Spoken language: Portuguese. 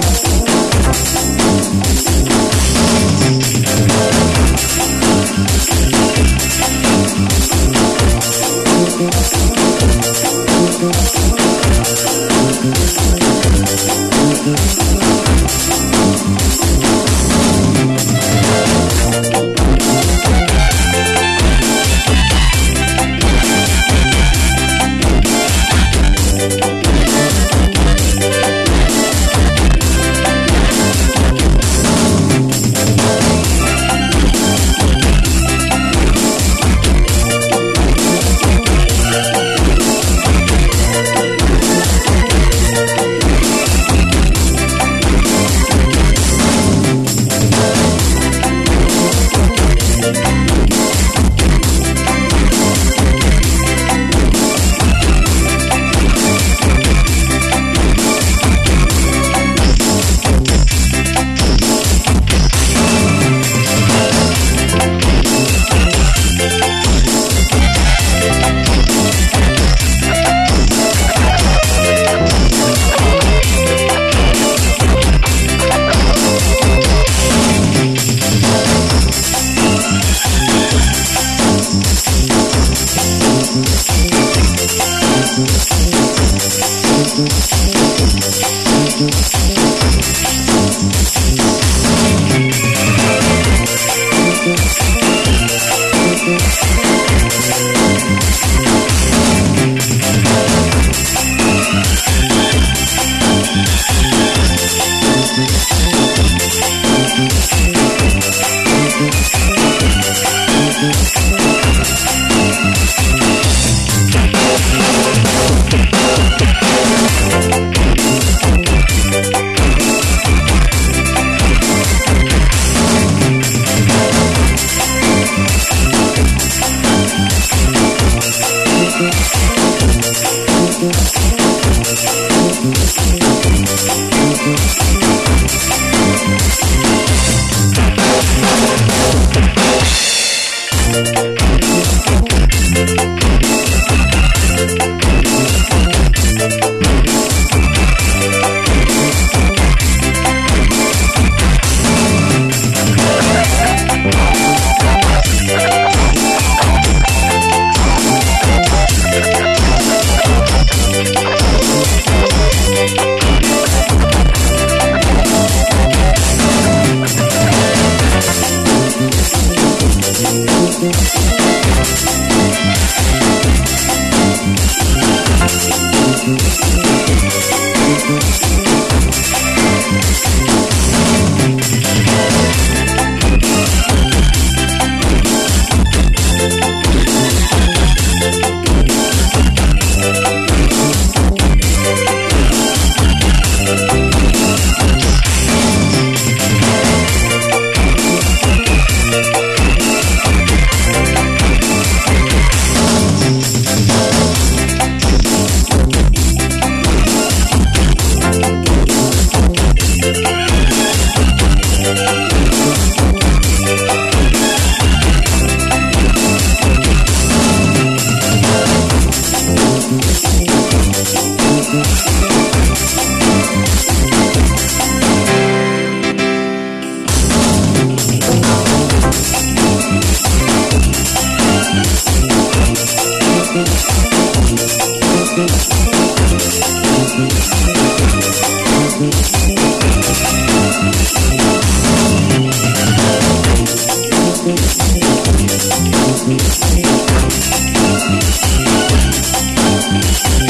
Thank Thank Música